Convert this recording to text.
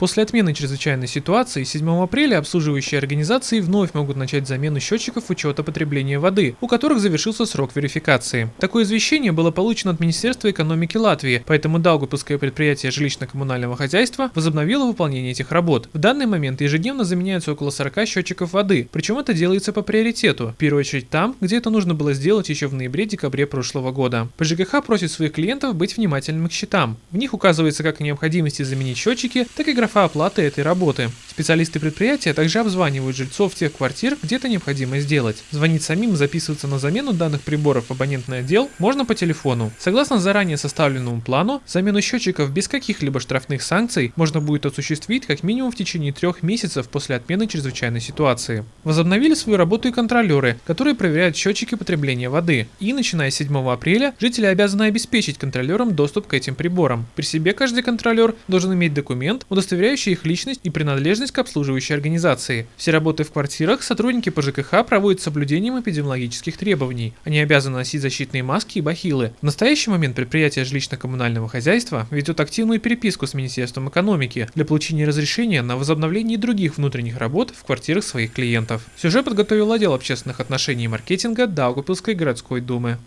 После отмены чрезвычайной ситуации 7 апреля обслуживающие организации вновь могут начать замену счетчиков учета потребления воды, у которых завершился срок верификации. Такое извещение было получено от Министерства экономики Латвии, поэтому Даугупилское предприятие жилищно-коммунального хозяйства возобновило выполнение этих работ. В данный момент ежедневно заменяются около 40 счетчиков воды, причем это делается по приоритету, в первую очередь там, где это нужно было сделать еще в ноябре-декабре прошлого года. ПЖКХ просит своих клиентов быть внимательными к счетам. В них указывается как о необходимости заменить счетчики, так и графа оплаты этой работы. Специалисты предприятия также обзванивают жильцов тех квартир, где это необходимо сделать. Звонить самим и записываться на замену данных приборов в абонентный отдел можно по телефону. Согласно заранее составленному плану, замену счетчиков без каких-либо штрафных санкций можно будет осуществить как минимум в течение трех месяцев после отмены чрезвычайной ситуации. Возобновили свою работу и контролеры, которые проверяют счетчики потребления воды. И начиная с 7 апреля жители обязаны обеспечить контролерам доступ к этим приборам. При себе каждый контролер должен иметь документ, удостоверяющий их личность и принадлежность к обслуживающей организации. Все работы в квартирах сотрудники по ЖКХ проводят с соблюдением эпидемиологических требований. Они обязаны носить защитные маски и бахилы. В настоящий момент предприятие жилищно-коммунального хозяйства ведет активную переписку с Министерством экономики для получения разрешения на возобновление других внутренних работ в квартирах своих клиентов. Сюжет подготовил отдел общественных отношений и маркетинга Даугупилской городской думы.